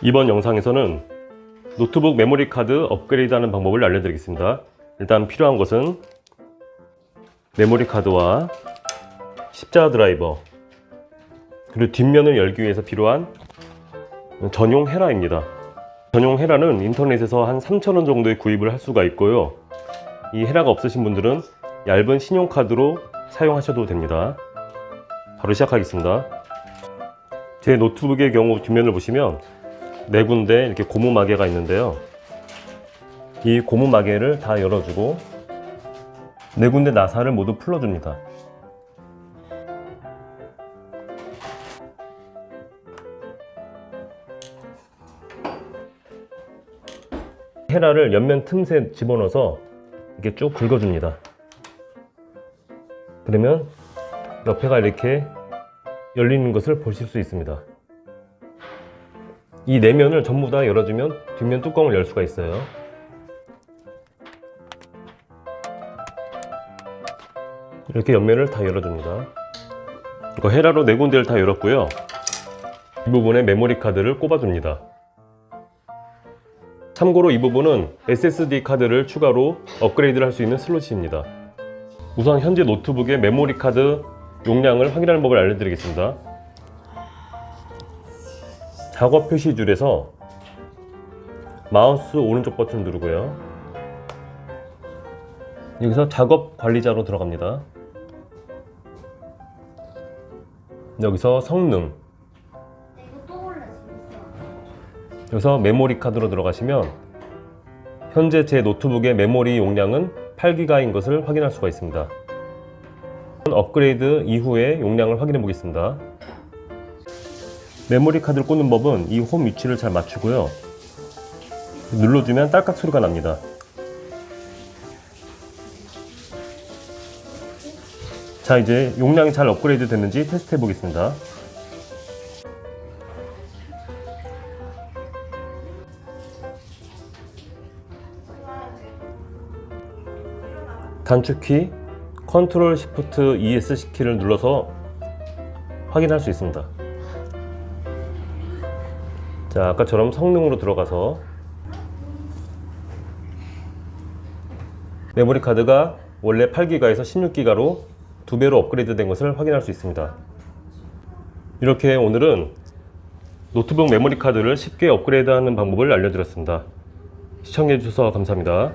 이번 영상에서는 노트북 메모리 카드 업그레이드 하는 방법을 알려드리겠습니다. 일단 필요한 것은 메모리 카드와 십자 드라이버 그리고 뒷면을 열기 위해서 필요한 전용 헤라입니다. 전용 헤라는 인터넷에서 한 3,000원 정도에 구입을 할 수가 있고요. 이 헤라가 없으신 분들은 얇은 신용카드로 사용하셔도 됩니다. 바로 시작하겠습니다. 제 노트북의 경우 뒷면을 보시면 네 군데 이렇게 고무 마개가 있는데요. 이 고무 마개를 다 열어주고 네 군데 나사를 모두 풀어줍니다. 헤라를 옆면 틈새 집어넣어서 이렇게 쭉 긁어줍니다. 그러면 옆에가 이렇게 열리는 것을 보실 수 있습니다 이 내면을 전부 다 열어주면 뒷면 뚜껑을 열 수가 있어요. 이렇게 옆면을 다 열어줍니다. 이거 헤라로 네 군데를 다 열었고요. 이 부분에 메모리 카드를 꼽아줍니다. 참고로 이 부분은 SSD 카드를 추가로 업그레이드를 할 수 있는 슬롯입니다. 우선 현재 노트북의 메모리 카드 용량을 확인하는 법을 알려드리겠습니다 작업 표시줄에서 마우스 오른쪽 버튼 누르고요. 여기서 작업 관리자로 들어갑니다. 여기서 성능. 여기서 메모리 카드로 들어가시면 현재 제 노트북의 메모리 용량은 8기가인 것을 확인할 수가 있습니다. 업그레이드 이후의 용량을 확인해 보겠습니다 메모리 카드를 꽂는 법은 이 홈 위치를 잘 맞추고요. 눌러주면 딸깍 소리가 납니다. 자 이제 용량이 잘 업그레이드 됐는지 테스트 해 보겠습니다. 단축키 control shift ESC 키를 눌러서 확인할 수 있습니다 자 아까처럼 성능으로 들어가서. 메모리 카드가 원래 8기가에서 16기가로 두 배로 업그레이드 된 것을 확인할 수 있습니다. 이렇게 오늘은 노트북 메모리 카드를 쉽게 업그레이드 하는 방법을 알려드렸습니다. 시청해 주셔서 감사합니다